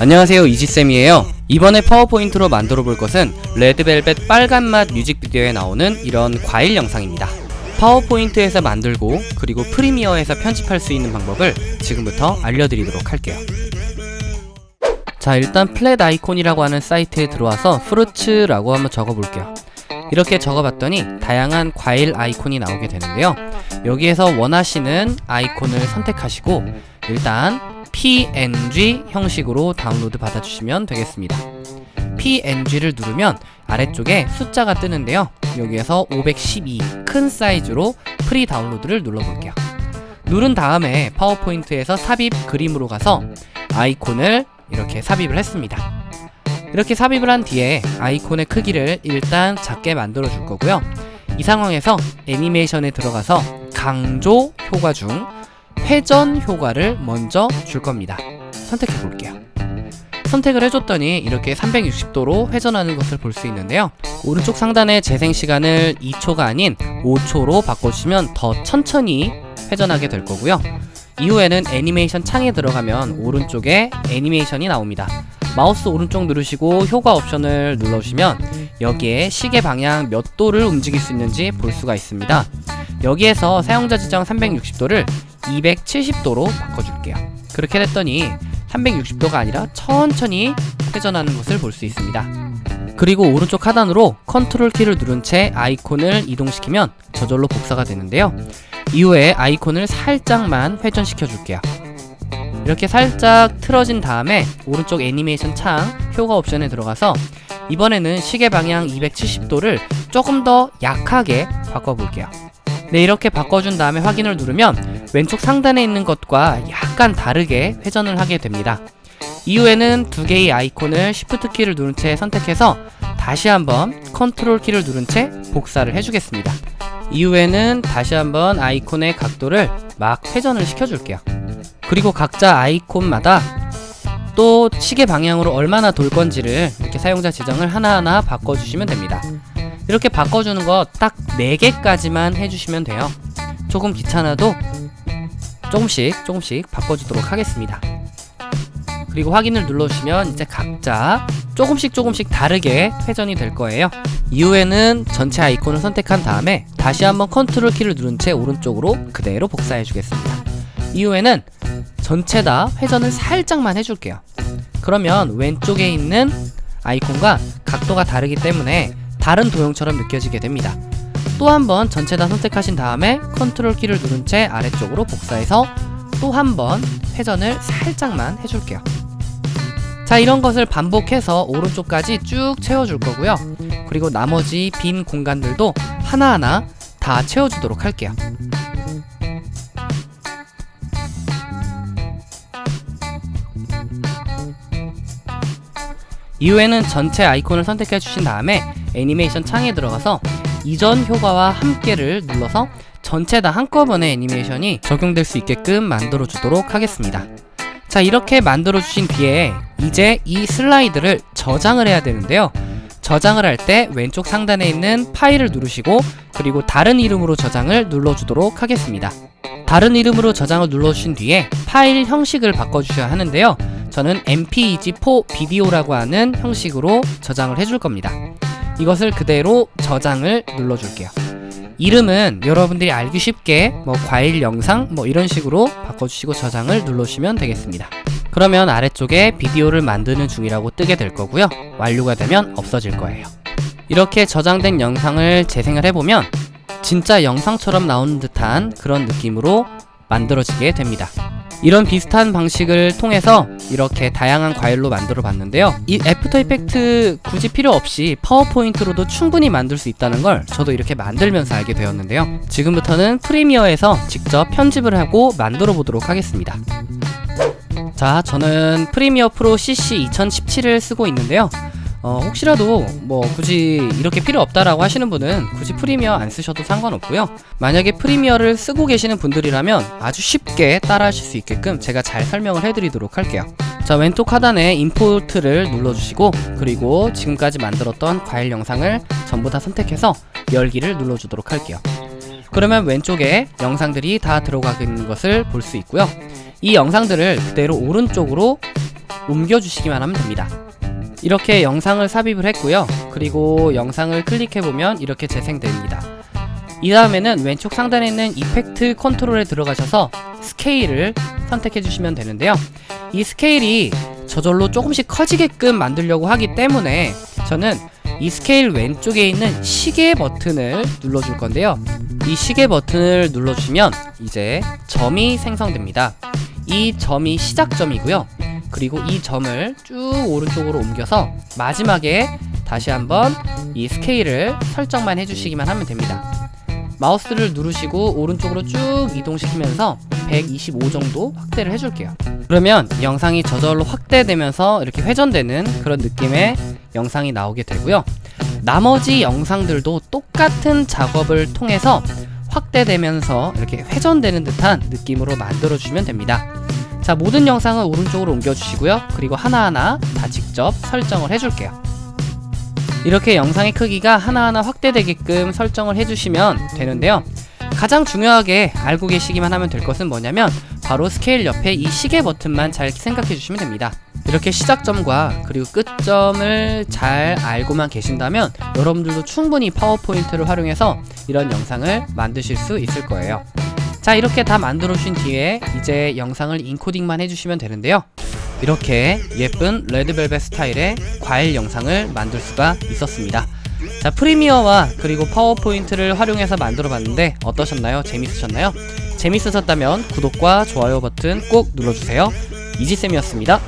안녕하세요 이지쌤이에요. 이번에 파워포인트로 만들어 볼 것은 레드벨벳 빨간맛 뮤직비디오에 나오는 이런 과일 영상입니다. 파워포인트에서 만들고 그리고 프리미어에서 편집할 수 있는 방법을 지금부터 알려드리도록 할게요. 자 일단 Flaticon이라고 하는 사이트에 들어와서 fruits라고 한번 적어볼게요. 이렇게 적어봤더니 다양한 과일 아이콘이 나오게 되는데요. 여기에서 원하시는 아이콘을 선택하시고 일단 png 형식으로 다운로드 받아주시면 되겠습니다. Png를 누르면 아래쪽에 숫자가 뜨는데요. 여기에서 512 큰 사이즈로 free download를 눌러볼게요. 누른 다음에 파워포인트에서 삽입 그림으로 가서 아이콘을 이렇게 삽입을 했습니다. 이렇게 삽입을 한 뒤에 아이콘의 크기를 일단 작게 만들어 줄 거고요. 이 상황에서 애니메이션에 들어가서 강조 효과 중 회전 효과를 먼저 줄 겁니다. 선택해 볼게요. 선택을 해줬더니 이렇게 360도로 회전하는 것을 볼 수 있는데요. 오른쪽 상단의 재생시간을 2초가 아닌 5초로 바꿔주시면 더 천천히 회전하게 될 거고요. 이후에는 애니메이션 창에 들어가면 오른쪽에 애니메이션이 나옵니다. 마우스 오른쪽 누르시고 효과 옵션을 눌러주시면 여기에 시계 방향 몇 도를 움직일 수 있는지 볼 수가 있습니다. 여기에서 사용자 지정 360도를 270도로 바꿔줄게요. 그렇게 됐더니 360도가 아니라 천천히 회전하는 것을 볼 수 있습니다. 그리고 오른쪽 하단으로 컨트롤 키를 누른 채 아이콘을 이동시키면 저절로 복사가 되는데요. 이후에 아이콘을 살짝만 회전시켜 줄게요. 이렇게 살짝 틀어진 다음에 오른쪽 애니메이션 창 효과 옵션에 들어가서 이번에는 시계 방향 270도를 조금 더 약하게 바꿔볼게요. 네 이렇게 바꿔준 다음에 확인을 누르면 왼쪽 상단에 있는 것과 약간 다르게 회전을 하게 됩니다. 이후에는 두 개의 아이콘을 Shift 키를 누른 채 선택해서 다시 한번 컨트롤 키를 누른 채 복사를 해주겠습니다. 이후에는 다시 한번 아이콘의 각도를 막 회전을 시켜줄게요. 그리고 각자 아이콘마다 또 시계 방향으로 얼마나 돌 건지를 이렇게 사용자 지정을 하나하나 바꿔주시면 됩니다. 이렇게 바꿔주는 거 딱 4개까지만 해주시면 돼요. 조금 귀찮아도 조금씩 조금씩 바꿔주도록 하겠습니다. 그리고 확인을 눌러주시면 이제 각자 조금씩 조금씩 다르게 회전이 될 거예요. 이후에는 전체 아이콘을 선택한 다음에 다시 한번 컨트롤 키를 누른 채 오른쪽으로 그대로 복사해 주겠습니다. 이후에는 전체 다 회전을 살짝만 해줄게요. 그러면 왼쪽에 있는 아이콘과 각도가 다르기 때문에 다른 도형처럼 느껴지게 됩니다 또 한 번 전체 다 선택하신 다음에 컨트롤 키를 누른 채 아래쪽으로 복사해서 또 한 번 회전을 살짝만 해줄게요. 자 이런 것을 반복해서 오른쪽까지 쭉 채워줄 거고요. 그리고 나머지 빈 공간들도 하나하나 다 채워주도록 할게요. 이후에는 전체 아이콘을 선택해 주신 다음에 애니메이션 창에 들어가서 이전 효과와 함께를 눌러서 전체 다 한꺼번에 애니메이션이 적용될 수 있게끔 만들어 주도록 하겠습니다. 자 이렇게 만들어 주신 뒤에 이제 이 슬라이드를 저장을 해야 되는데요. 저장을 할 때 왼쪽 상단에 있는 파일을 누르시고 그리고 다른 이름으로 저장을 눌러주도록 하겠습니다. 다른 이름으로 저장을 눌러주신 뒤에 파일 형식을 바꿔주셔야 하는데요. 저는 mpeg4 비디오라고 하는 형식으로 저장을 해줄 겁니다 이것을 그대로 저장을 눌러줄게요. 이름은 여러분들이 알기 쉽게 뭐 과일 영상 뭐 이런 식으로 바꿔주시고 저장을 눌러주시면 되겠습니다. 그러면 아래쪽에 비디오를 만드는 중이라고 뜨게 될 거고요. 완료가 되면 없어질 거예요. 이렇게 저장된 영상을 재생을 해보면 진짜 영상처럼 나오는 듯한 그런 느낌으로 만들어지게 됩니다. 이런 비슷한 방식을 통해서 이렇게 다양한 과일로 만들어 봤는데요. 이 After Effects 굳이 필요 없이 파워포인트로도 충분히 만들 수 있다는 걸 저도 이렇게 만들면서 알게 되었는데요. 지금부터는 프리미어에서 직접 편집을 하고 만들어 보도록 하겠습니다. 자 저는 프리미어 프로 CC 2017을 쓰고 있는데요 어, 혹시라도 뭐 굳이 이렇게 필요 없다라고 하시는 분은 굳이 프리미어 안 쓰셔도 상관없고요. 만약에 프리미어를 쓰고 계시는 분들이라면 아주 쉽게 따라 하실 수 있게끔 제가 잘 설명을 해드리도록 할게요. 자 왼쪽 하단에 임포트를 눌러주시고 그리고 지금까지 만들었던 과일 영상을 전부 다 선택해서 열기를 눌러주도록 할게요. 그러면 왼쪽에 영상들이 다 들어가 있는 것을 볼 수 있고요. 이 영상들을 그대로 오른쪽으로 옮겨주시기만 하면 됩니다. 이렇게 영상을 삽입을 했고요. 그리고 영상을 클릭해보면 이렇게 재생됩니다. 이 다음에는 왼쪽 상단에 있는 effect control에 들어가셔서 스케일을 선택해 주시면 되는데요. 이 스케일이 저절로 조금씩 커지게끔 만들려고 하기 때문에 저는 이 스케일 왼쪽에 있는 시계 버튼을 눌러줄 건데요. 이 시계 버튼을 눌러주시면 이제 점이 생성됩니다. 이 점이 시작점이고요. 그리고 이 점을 쭉 오른쪽으로 옮겨서 마지막에 다시 한번 이 스케일을 설정만 해주시기만 하면 됩니다. 마우스를 누르시고 오른쪽으로 쭉 이동시키면서 125 정도 확대를 해줄게요. 그러면 영상이 저절로 확대되면서 이렇게 회전되는 그런 느낌의 영상이 나오게 되고요. 나머지 영상들도 똑같은 작업을 통해서 확대되면서 이렇게 회전되는 듯한 느낌으로 만들어주시면 됩니다. 자, 모든 영상을 오른쪽으로 옮겨주시고요. 그리고 하나하나 다 직접 설정을 해줄게요. 이렇게 영상의 크기가 하나하나 확대되게끔 설정을 해주시면 되는데요. 가장 중요하게 알고 계시기만 하면 될 것은 뭐냐면 바로 스케일 옆에 이 시계 버튼만 잘 생각해 주시면 됩니다. 이렇게 시작점과 그리고 끝점을 잘 알고만 계신다면 여러분들도 충분히 파워포인트를 활용해서 이런 영상을 만드실 수 있을 거예요. 자 이렇게 다 만들어 주신 뒤에 이제 영상을 인코딩만 해주시면 되는데요. 이렇게 예쁜 레드벨벳 스타일의 과일 영상을 만들 수가 있었습니다. 자 프리미어와 그리고 파워포인트를 활용해서 만들어 봤는데 어떠셨나요? 재밌으셨나요? 재밌으셨다면 구독과 좋아요 버튼 꼭 눌러주세요. 이지쌤이었습니다.